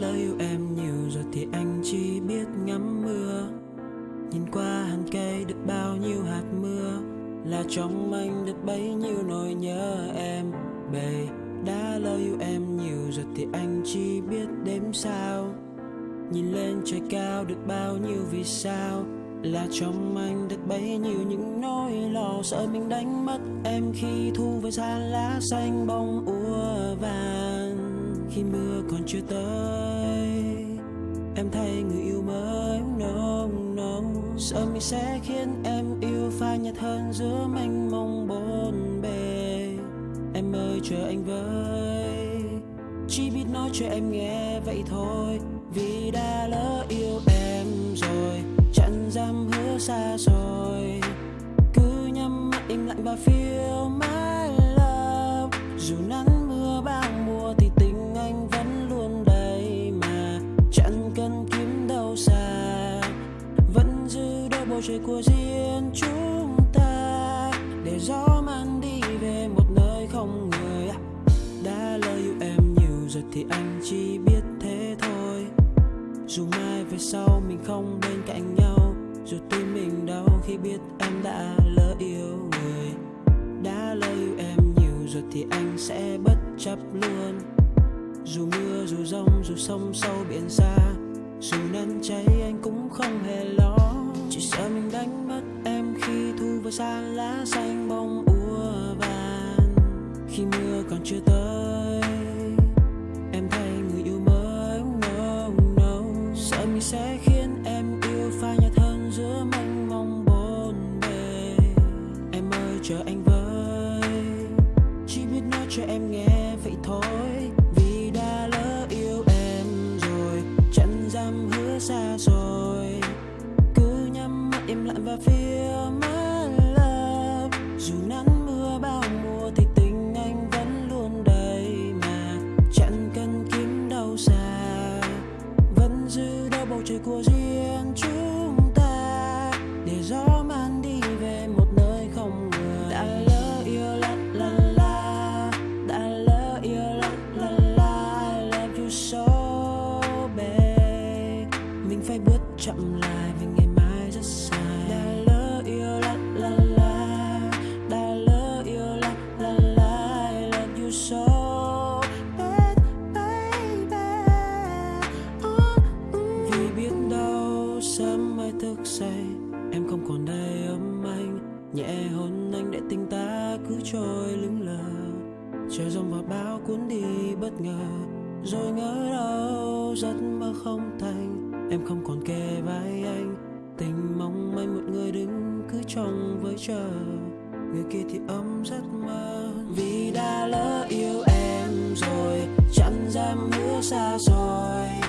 lỡ yêu em nhiều rồi thì anh chỉ biết ngắm mưa. Nhìn qua hàng cây được bao nhiêu hạt mưa, Là trong anh được bấy nhiêu nỗi nhớ em. Bề đã lỡ yêu em nhiều rồi thì anh chỉ biết đếm sao. Nhìn lên trời cao được bao nhiêu vì sao, là trong anh được bấy nhiêu những nỗi lo sợ mình đánh mất em khi thu về gian lá xanh bông úa vàng khi mưa còn chưa tới. Em thay người yêu mới nóng nóng. Sợ mình sẽ khiến em yêu phai nhạt hơn giữa mênh mông bốn bề. Em ơi, chờ anh với. Chỉ biết nói cho em nghe vậy thôi. Vì đã lỡ yêu em rồi, chẳng dám hứa xa rồi cứ nhắm mắt im lặng và feel my love. Dù nắng bầu trời của riêng chúng ta để gió mang đi về một nơi không người đã lỡ yêu em nhiều rồi thì anh chỉ biết thế thôi dù mai về sau mình không bên cạnh nhau dù tim mình đau khi biết em đã lỡ yêu người đã lỡ yêu em nhiều rồi thì anh sẽ bất chấp luôn dù mưa dù rông dù sông sâu biển xa, dù nắng cháy anh cũng không hề lo chỉ sợ mình đánh mất em khi thu vào xa lá xanh bông úa vàng. Khi mưa còn chưa tới, em thay người yêu mới no no sợ mình sẽ khiến em yêu phai nhạt hơn giữa mênh mông bốn bề. Em ơi, chờ anh với, chỉ biết nói cho em nghe vậy thôi. Vì đã lỡ yêu em rồi chẳng dám hứa xa rồi lặng và phía my love dù nắng mưa bao mùa thì tình anh vẫn luôn đầy mà. Chẳng cần kiếm đâu xa, vẫn giữ đôi bầu trời của riêng chúng ta. Để gió mang đi về một nơi không người. Đã lỡ yêu la la la. Đã lỡ yêu la la la. I love you so babe mình phải bước chậm lại vì ngày rất dài đã lỡ yêu la la la đã lỡ yêu la la la I love you so bad baby oh, mm. vì biết đâu sớm mai thức dậy em không còn đây ấm anh nhẹ hôn anh để tình ta cứ trôi lững lờ trời giông và bão cuốn đi bất ngờ rồi ngỡ đâu giấc mơ không thành em không còn kề vai anh tình mong manh một người đứng cứ trong với chờ. Người kia thì ấm giấc mơ, vì đã lỡ yêu em rồi, chẳng dám hứa xa rồi